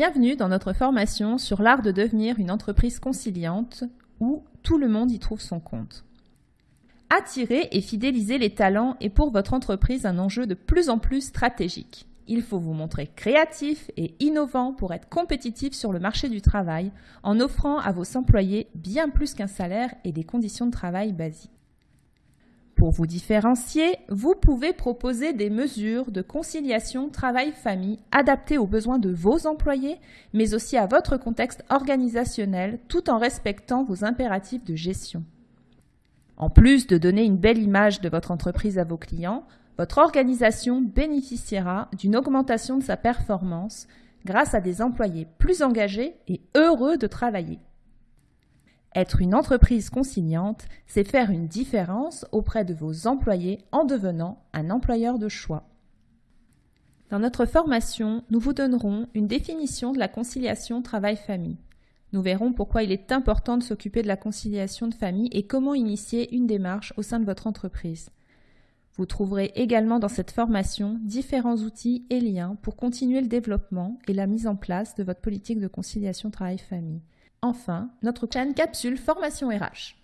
Bienvenue dans notre formation sur l'art de devenir une entreprise conciliante où tout le monde y trouve son compte. Attirer et fidéliser les talents est pour votre entreprise un enjeu de plus en plus stratégique. Il faut vous montrer créatif et innovant pour être compétitif sur le marché du travail en offrant à vos employés bien plus qu'un salaire et des conditions de travail basiques. Pour vous différencier, vous pouvez proposer des mesures de conciliation travail-famille adaptées aux besoins de vos employés, mais aussi à votre contexte organisationnel, tout en respectant vos impératifs de gestion. En plus de donner une belle image de votre entreprise à vos clients, votre organisation bénéficiera d'une augmentation de sa performance grâce à des employés plus engagés et heureux de travailler. Être une entreprise conciliante, c'est faire une différence auprès de vos employés en devenant un employeur de choix. Dans notre formation, nous vous donnerons une définition de la conciliation travail-famille. Nous verrons pourquoi il est important de s'occuper de la conciliation de famille et comment initier une démarche au sein de votre entreprise. Vous trouverez également dans cette formation différents outils et liens pour continuer le développement et la mise en place de votre politique de conciliation travail-famille. Enfin, notre chaîne capsule formation RH.